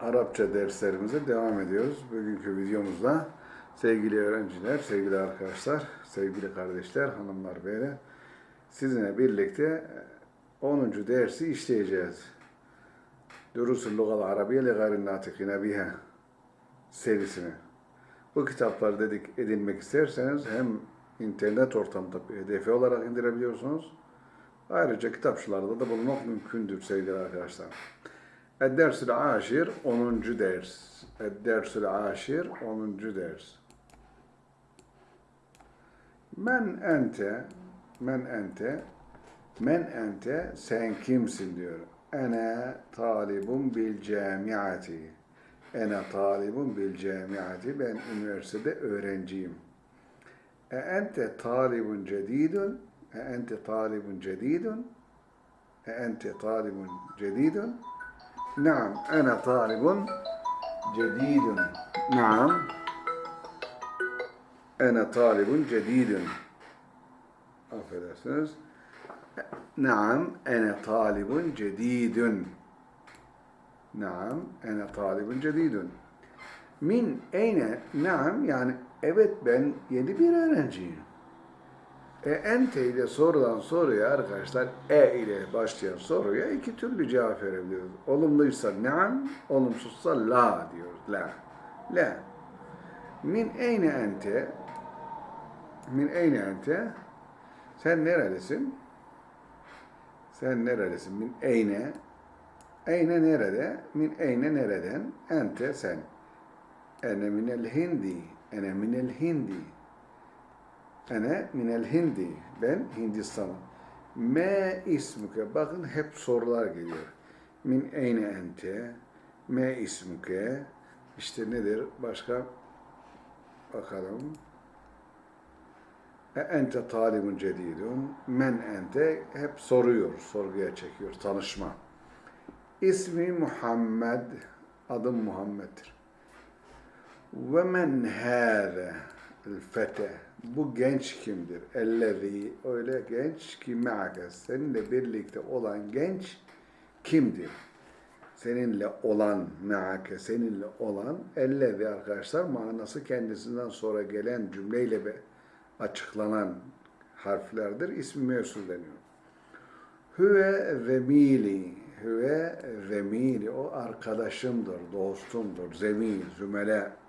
Arapça derslerimize devam ediyoruz. Bugünkü videomuzda sevgili öğrenciler, sevgili arkadaşlar, sevgili kardeşler, hanımlar, beyler sizinle birlikte 10. dersi işleyeceğiz. Durusul Lugal Arabiye li gayrin natikine biha serisini. Bu kitapları dedik edinmek isterseniz hem internet ortamında PDF olarak indirebiliyorsunuz. Ayrıca kitapçılarda da bulunmak mümkündür sevgili arkadaşlar. Ed-Dersül Aşir 10. ders. Ed-Dersül Aşir 10. ders. Men ente men ente men ente sen kimsin diyor. Ene talibun bil camiati. Ene talibun bil camiati. Ben üniversitede öğrenciyim. E ente talibun cedidun. E ente talibun cedidun. E ente talibun cedidun. نعم أنا طالب جديد نعم أنا طالب جديد affedersiniz نعم أنا طالب جديد نعم أنا طالب جديد min eyne naam yani evet ben yeni bir öğrenciyim. E, ente ile sorulan soruya arkadaşlar e ile başlayan soruya iki türlü cevap verebiliyoruz. Olumluysa naam, olumsuzsa la diyoruz. La. La. Min eyne ente min eyne ente sen nerelisin? Sen nerelisin? Min eyne eyne nerede? Min eyne nereden? Ente sen. Ene minel hindi. Ene minel hindi. Ene minel hindi. Ben Hindistan'ım. Me ismuke. Bakın hep sorular geliyor. Min eyne ente. Me ismuke. İşte nedir? Başka bakalım. E ente talibun cedidun. Men ente. Hep soruyor. Sorguya çekiyor. Tanışma. İsmi Muhammed. Adım Muhammed'dir. Ve men hâze fete. Bu genç kimdir? Ellezî. Öyle genç ki me'ake. Seninle birlikte olan genç kimdir? Seninle olan me'ake. Seninle olan ellezî arkadaşlar manası kendisinden sonra gelen cümleyle be açıklanan harflerdir. İsmi mevsul deniyor. Hüve zemili. Hüve zemili. O arkadaşımdır, dostumdur. Zemil, zümele.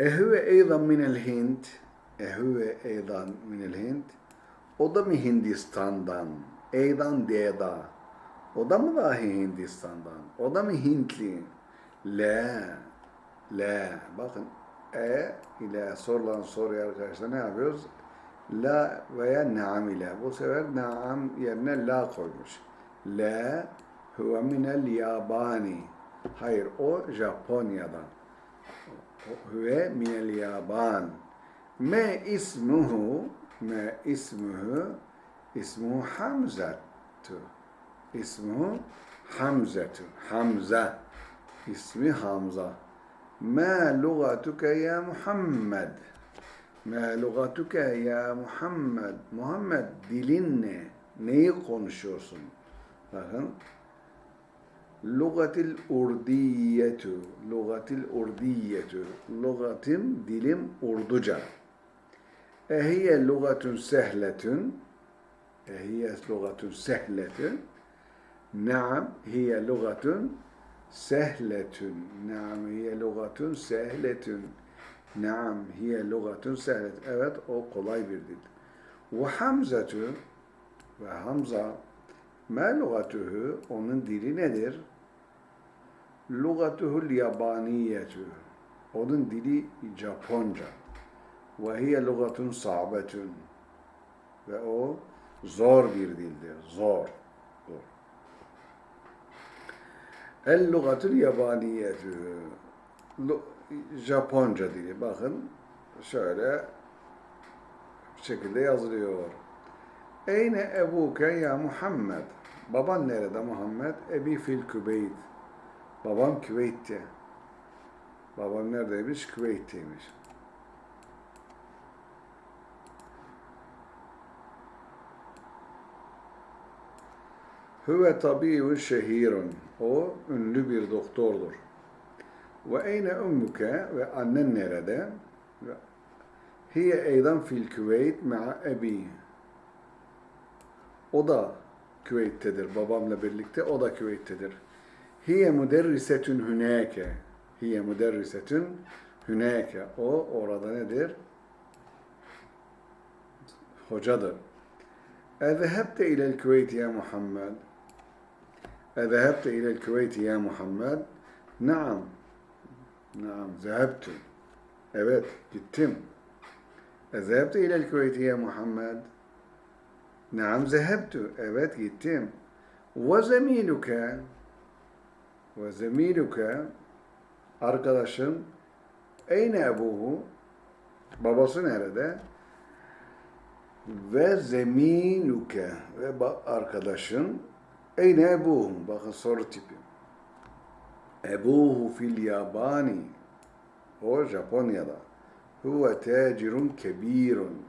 Ehüve eydan minel Hint. Ehüve eydan minel Hint. O da mı Hindistan'dan? Eydan deda. O da mı dahi Hindistan'dan? O da mı Hintli? Le. Le. Bakın e ile sorulan soruya arkadaşlar ne yapıyoruz? La veya naam ile. Bu sefer naam yerine la koymuş. La huve minel yabani. Hayır o Japonya'dan. Huve minel yaban. Me ismuhu me ismuhu ismuhu Hamzatu. İsmuhu Hamzatu. Hamza. İsmi Hamza. Ma lugatuke ya Muhammed. Ma lugatuke ya Muhammed. Muhammed dilin ne? Neyi konuşuyorsun? Bakın. Lugatil urdiyetu. Lugatil urdiyetu. Lugatim, dilim Urduca. Ehiye lugatun sehletun. Ehiye lugatun sehletun. Naam, hiye lugatun sehletun. Naam, hiye lugatun sehletun. Naam, hiye lugatun sehletun. Evet, o kolay bir dil. Ve hamzatu ve hamza ma lugatuhu onun dili nedir? Lugatuhul yabaniyetu. Onun dili Japonca. Ve hiye lugatun sa'betun. Ve o zor bir dildir. Zor. Zor. El lugatul yabaniyetu. Japonca dili. Bakın şöyle bir şekilde yazılıyor. Eyne ebuke ya Muhammed. Baban nerede Muhammed? Ebi fil Kübeyt. Babam Küveyt'te. Babam neredeymiş? Küveyt'teymiş. Huve tabibun şehirun. O ünlü bir doktordur. Ve eyne ummuke ve annen nerede? Hiye eydan fil Küveyt ma'a ebi. O da Küveyt'tedir. Babamla birlikte o da Küveyt'tedir. Hiye müderrisetün hüneke. Hiye müderrisetün hüneke. O orada nedir? Hocadır. Ezehebte ilel Küveyt ya Muhammed. Ezehebte ilel Küveyt ya Muhammed. Naam. Naam. Zehebtü. Evet. Gittim. Ezehebte ilel Küveyt ya Muhammed. Naam zehebtü. Evet gittim. Ve zemiluke. Ve zemiluke. Arkadaşın. Eyne ebuhu. Babası nerede? Ve zeminuke. Ve arkadaşın. Eyne ebuhu. Bakın soru tipi. Ebuhu fil yabani. O Japonya'da. Huve tacirun kebirun.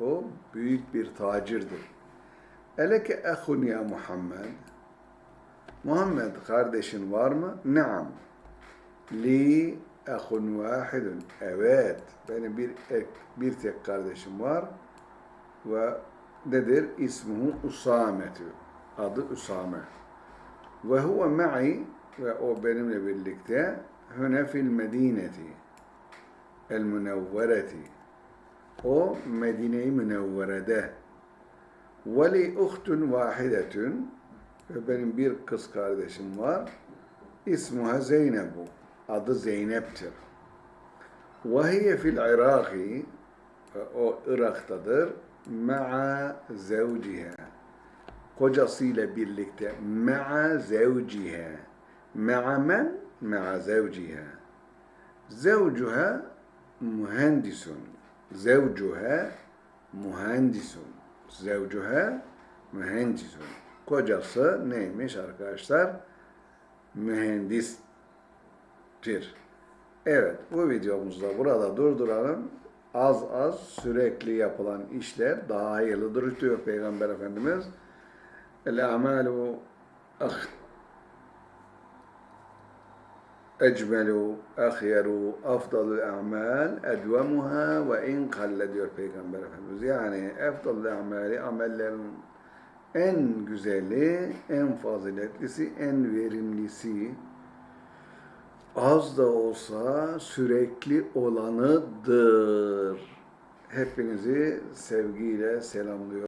O büyük bir tacirdir. Eleke ehun ya Muhammed. Muhammed kardeşin var mı? Naam. Li ehun vahidun. Evet. Benim bir bir tek kardeşim var. Ve nedir? İsmuhu Usametü. Adı Usame. Ve huve ma'i ve o benimle birlikte hüne fil medineti el münevvereti o Medine-i Münevvere'de ve li uhtun vahidetün ve benim bir kız kardeşim var. İsmuha Zeynebu adı Zeynep'tir. Ve hiye fil Iraki o Irak'tadır. Ma'a zevciha kocasıyla birlikte ma'a zevciha ma'a men ma'a zevciha zevcuha mühendisun. Zevcuha mühendisun. Zevcuha mühendisun kocası neymiş arkadaşlar? Mühendistir. Evet bu videomuzda burada durduralım. Az az sürekli yapılan işler daha hayırlıdır diyor Peygamber Efendimiz. El amalu ecmelu, ahyeru, afdalu a'mal, edvemuha ve in kalle diyor Peygamber Efendimiz. Yani efdalu amali, amellerin en güzeli, en faziletlisi, en verimlisi, az da olsa sürekli olanıdır. Hepinizi sevgiyle selamlıyorum.